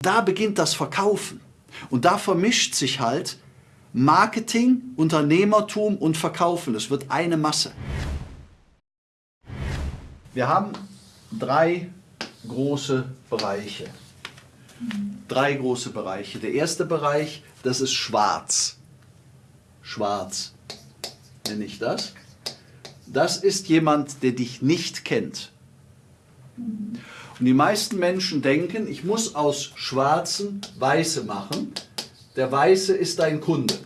Da beginnt das Verkaufen. Und da vermischt sich halt Marketing, Unternehmertum und Verkaufen. Es wird eine Masse. Wir haben drei große Bereiche. Drei große Bereiche. Der erste Bereich, das ist schwarz. Schwarz nenne ich das. Das ist jemand, der dich nicht kennt. Und die meisten Menschen denken, ich muss aus Schwarzen Weiße machen. Der Weiße ist dein Kunde.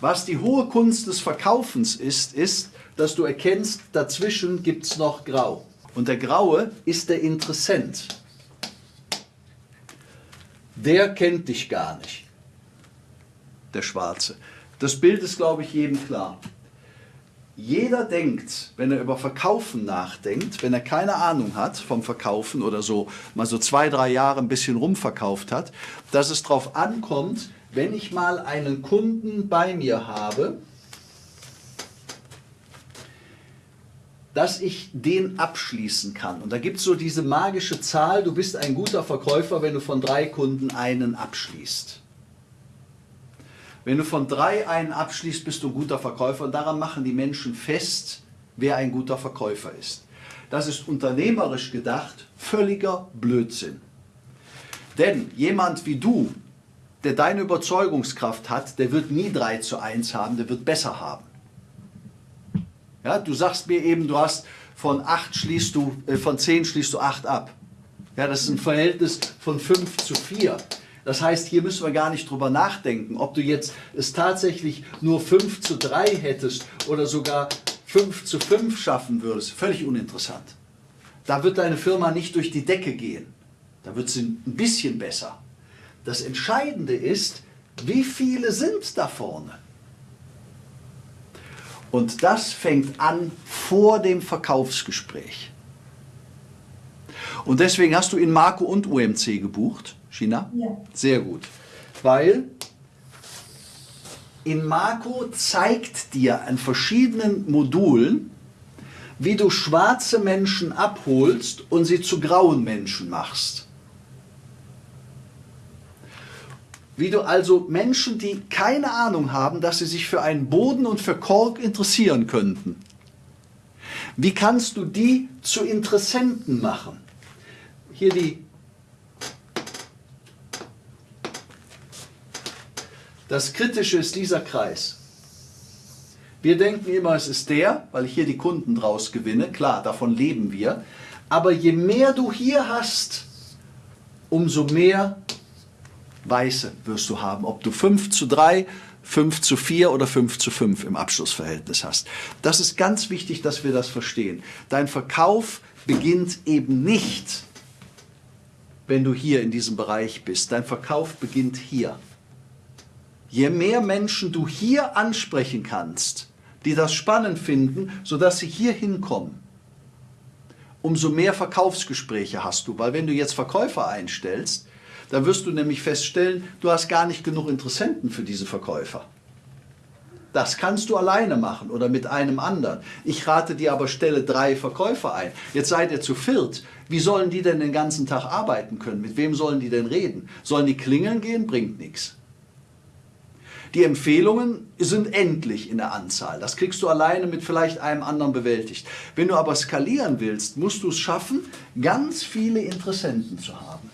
Was die hohe Kunst des Verkaufens ist, ist, dass du erkennst, dazwischen gibt es noch Grau. Und der Graue ist der Interessent. Der kennt dich gar nicht, der Schwarze. Das Bild ist, glaube ich, jedem klar. Jeder denkt, wenn er über Verkaufen nachdenkt, wenn er keine Ahnung hat vom Verkaufen oder so mal so zwei, drei Jahre ein bisschen rumverkauft hat, dass es darauf ankommt, wenn ich mal einen Kunden bei mir habe, dass ich den abschließen kann. Und da gibt es so diese magische Zahl, du bist ein guter Verkäufer, wenn du von drei Kunden einen abschließt. Wenn du von drei einen abschließt, bist du ein guter Verkäufer. Und daran machen die Menschen fest, wer ein guter Verkäufer ist. Das ist unternehmerisch gedacht völliger Blödsinn. Denn jemand wie du, der deine Überzeugungskraft hat, der wird nie 3 zu 1 haben, der wird besser haben. Ja, du sagst mir eben, du hast von 8 schließt du, äh, von 10 schließt du 8 ab. Ja, das ist ein Verhältnis von 5 zu 4. Das heißt, hier müssen wir gar nicht drüber nachdenken, ob du jetzt es tatsächlich nur 5 zu 3 hättest oder sogar 5 zu 5 schaffen würdest. Völlig uninteressant. Da wird deine Firma nicht durch die Decke gehen. Da wird sie ein bisschen besser. Das Entscheidende ist, wie viele sind da vorne? Und das fängt an vor dem Verkaufsgespräch. Und deswegen hast du in Marco und UMC gebucht. China? Ja. Sehr gut. Weil in Marco zeigt dir an verschiedenen Modulen, wie du schwarze Menschen abholst und sie zu grauen Menschen machst. Wie du also Menschen, die keine Ahnung haben, dass sie sich für einen Boden und für Kork interessieren könnten, wie kannst du die zu Interessenten machen? Hier die Das Kritische ist dieser Kreis. Wir denken immer, es ist der, weil ich hier die Kunden draus gewinne. Klar, davon leben wir. Aber je mehr du hier hast, umso mehr Weiße wirst du haben. Ob du 5 zu 3, 5 zu 4 oder 5 zu 5 im Abschlussverhältnis hast. Das ist ganz wichtig, dass wir das verstehen. Dein Verkauf beginnt eben nicht, wenn du hier in diesem Bereich bist. Dein Verkauf beginnt hier. Je mehr Menschen du hier ansprechen kannst, die das spannend finden, sodass sie hier hinkommen, umso mehr Verkaufsgespräche hast du. Weil wenn du jetzt Verkäufer einstellst, dann wirst du nämlich feststellen, du hast gar nicht genug Interessenten für diese Verkäufer. Das kannst du alleine machen oder mit einem anderen. Ich rate dir aber, stelle drei Verkäufer ein. Jetzt seid ihr zu viert. Wie sollen die denn den ganzen Tag arbeiten können? Mit wem sollen die denn reden? Sollen die klingeln gehen? Bringt nichts. Die Empfehlungen sind endlich in der Anzahl. Das kriegst du alleine mit vielleicht einem anderen bewältigt. Wenn du aber skalieren willst, musst du es schaffen, ganz viele Interessenten zu haben.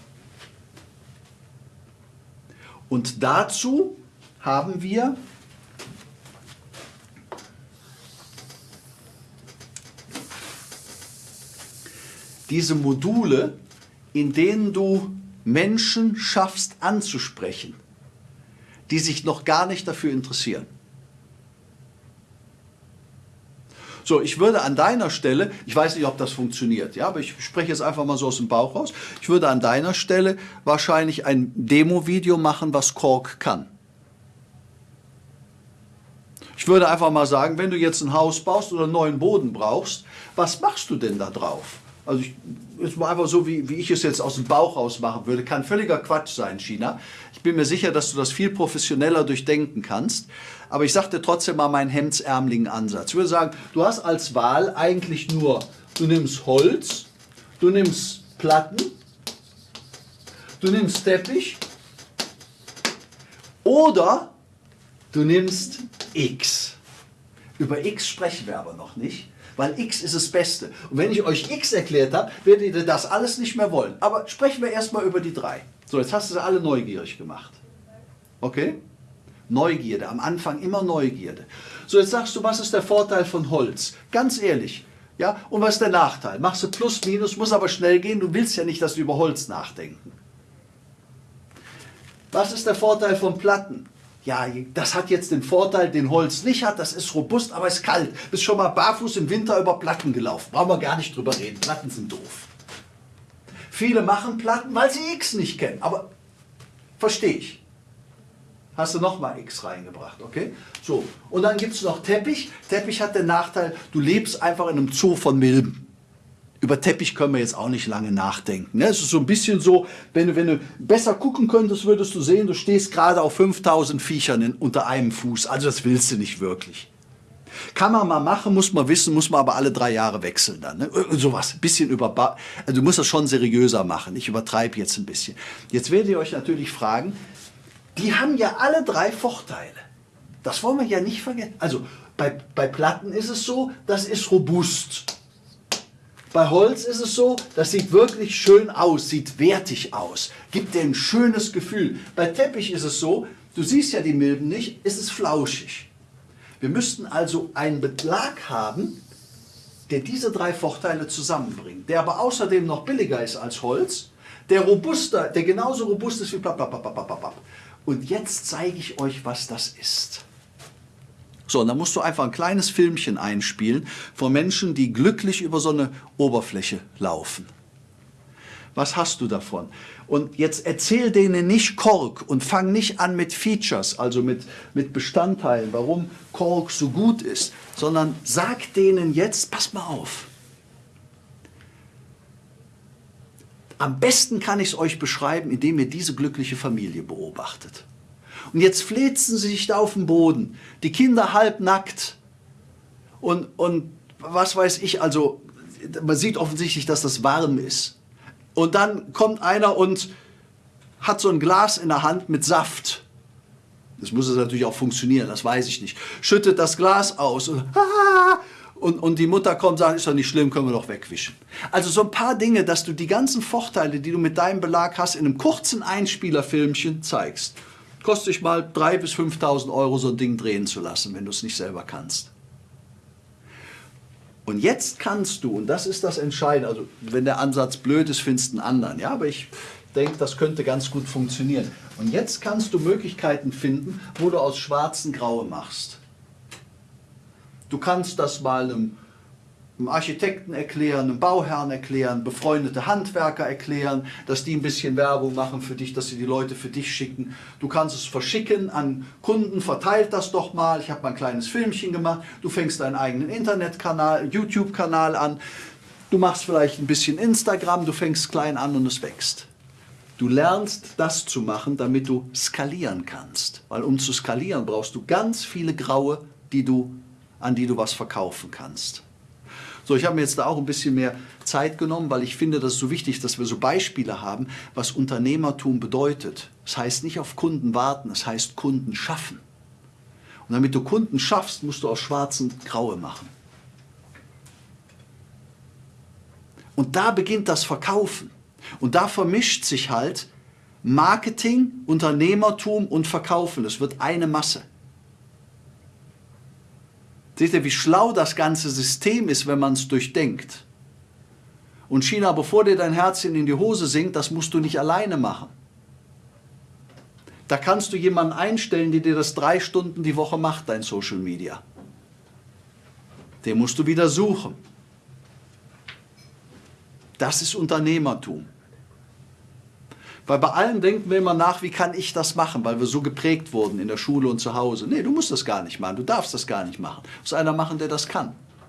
Und dazu haben wir diese Module, in denen du Menschen schaffst anzusprechen die sich noch gar nicht dafür interessieren. So, ich würde an deiner Stelle, ich weiß nicht, ob das funktioniert, ja, aber ich spreche jetzt einfach mal so aus dem Bauch raus, ich würde an deiner Stelle wahrscheinlich ein Demo-Video machen, was Kork kann. Ich würde einfach mal sagen, wenn du jetzt ein Haus baust oder einen neuen Boden brauchst, was machst du denn da drauf? Also ich, ist mal einfach so, wie, wie ich es jetzt aus dem Bauch raus machen würde. Kann völliger Quatsch sein, China. Ich bin mir sicher, dass du das viel professioneller durchdenken kannst. Aber ich sagte trotzdem mal meinen hemdsärmeligen Ansatz. Ich würde sagen, du hast als Wahl eigentlich nur, du nimmst Holz, du nimmst Platten Du nimmst Teppich oder du nimmst X. Über X sprechen wir aber noch nicht, weil X ist das Beste. Und wenn ich euch X erklärt habe, werdet ihr das alles nicht mehr wollen. Aber sprechen wir erstmal über die drei. So, jetzt hast du sie alle neugierig gemacht. Okay? Neugierde, am Anfang immer Neugierde. So, jetzt sagst du, was ist der Vorteil von Holz? Ganz ehrlich, ja, und was ist der Nachteil? Machst du Plus, Minus, muss aber schnell gehen, du willst ja nicht, dass du über Holz nachdenken. Was ist der Vorteil von Platten? Ja, das hat jetzt den Vorteil, den Holz nicht hat, das ist robust, aber ist kalt. Bist schon mal barfuß im Winter über Platten gelaufen. Brauchen wir gar nicht drüber reden, Platten sind doof. Viele machen Platten, weil sie X nicht kennen, aber verstehe ich. Hast du nochmal X reingebracht, okay? So, und dann gibt es noch Teppich. Teppich hat den Nachteil, du lebst einfach in einem Zoo von Milben über Teppich können wir jetzt auch nicht lange nachdenken. Ne? Es ist so ein bisschen so, wenn du, wenn du besser gucken könntest, würdest du sehen, du stehst gerade auf 5000 Viechern in, unter einem Fuß. Also das willst du nicht wirklich. Kann man mal machen, muss man wissen, muss man aber alle drei Jahre wechseln dann. Ne? Sowas, ein bisschen über, also du musst das schon seriöser machen. Ich übertreibe jetzt ein bisschen. Jetzt werdet ihr euch natürlich fragen, die haben ja alle drei Vorteile. Das wollen wir ja nicht vergessen. Also bei, bei Platten ist es so, das ist robust. Bei Holz ist es so, das sieht wirklich schön aus, sieht wertig aus, gibt dir ein schönes Gefühl. Bei Teppich ist es so, du siehst ja die Milben nicht, ist es flauschig. Wir müssten also einen Belag haben, der diese drei Vorteile zusammenbringt, der aber außerdem noch billiger ist als Holz, der robuster, der genauso robust ist wie blablabla. Und jetzt zeige ich euch, was das ist. So, und dann musst du einfach ein kleines Filmchen einspielen von Menschen, die glücklich über so eine Oberfläche laufen. Was hast du davon? Und jetzt erzähl denen nicht Kork und fang nicht an mit Features, also mit, mit Bestandteilen, warum Kork so gut ist, sondern sag denen jetzt, pass mal auf. Am besten kann ich es euch beschreiben, indem ihr diese glückliche Familie beobachtet. Und jetzt flitzen sie sich da auf den Boden. Die Kinder halbnackt. Und, und was weiß ich, also man sieht offensichtlich, dass das warm ist. Und dann kommt einer und hat so ein Glas in der Hand mit Saft. Das muss es natürlich auch funktionieren, das weiß ich nicht. Schüttet das Glas aus und, und, und die Mutter kommt und sagt, ist doch nicht schlimm, können wir doch wegwischen. Also so ein paar Dinge, dass du die ganzen Vorteile, die du mit deinem Belag hast, in einem kurzen Einspielerfilmchen zeigst. Kostet dich mal 3.000 bis 5.000 Euro, so ein Ding drehen zu lassen, wenn du es nicht selber kannst. Und jetzt kannst du, und das ist das Entscheidende, also wenn der Ansatz blöd ist, findest du einen anderen. Ja, aber ich denke, das könnte ganz gut funktionieren. Und jetzt kannst du Möglichkeiten finden, wo du aus schwarzen Graue machst. Du kannst das mal einem einem Architekten erklären, einem Bauherrn erklären, befreundete Handwerker erklären, dass die ein bisschen Werbung machen für dich, dass sie die Leute für dich schicken. Du kannst es verschicken an Kunden, verteilt das doch mal. Ich habe mal ein kleines Filmchen gemacht. Du fängst deinen eigenen Internetkanal, YouTube-Kanal an. Du machst vielleicht ein bisschen Instagram, du fängst klein an und es wächst. Du lernst das zu machen, damit du skalieren kannst. Weil um zu skalieren brauchst du ganz viele Graue, die du, an die du was verkaufen kannst. So, ich habe mir jetzt da auch ein bisschen mehr Zeit genommen, weil ich finde, das ist so wichtig, dass wir so Beispiele haben, was Unternehmertum bedeutet. Das heißt nicht auf Kunden warten, das heißt Kunden schaffen. Und damit du Kunden schaffst, musst du aus schwarzen Graue machen. Und da beginnt das Verkaufen. Und da vermischt sich halt Marketing, Unternehmertum und Verkaufen. Es wird eine Masse. Seht ihr, wie schlau das ganze System ist, wenn man es durchdenkt. Und China, bevor dir dein Herzchen in die Hose sinkt, das musst du nicht alleine machen. Da kannst du jemanden einstellen, der dir das drei Stunden die Woche macht, dein Social Media. Den musst du wieder suchen. Das ist Unternehmertum. Weil bei allen denken wir immer nach, wie kann ich das machen, weil wir so geprägt wurden in der Schule und zu Hause. Nee, du musst das gar nicht machen, du darfst das gar nicht machen. Du musst einer machen, der das kann.